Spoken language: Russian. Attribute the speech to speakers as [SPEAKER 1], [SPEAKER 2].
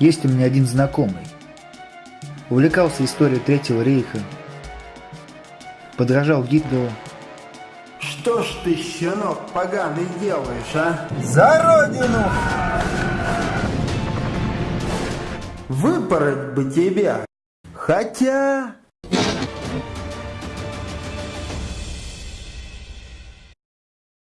[SPEAKER 1] Есть у меня один знакомый. Увлекался историей Третьего рейха. Подражал Гитлеру.
[SPEAKER 2] Что ж ты, щенок, поганый делаешь, а?
[SPEAKER 3] За родину!
[SPEAKER 2] Выпороть бы тебя. Хотя...